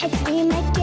I dream again.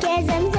Gazan's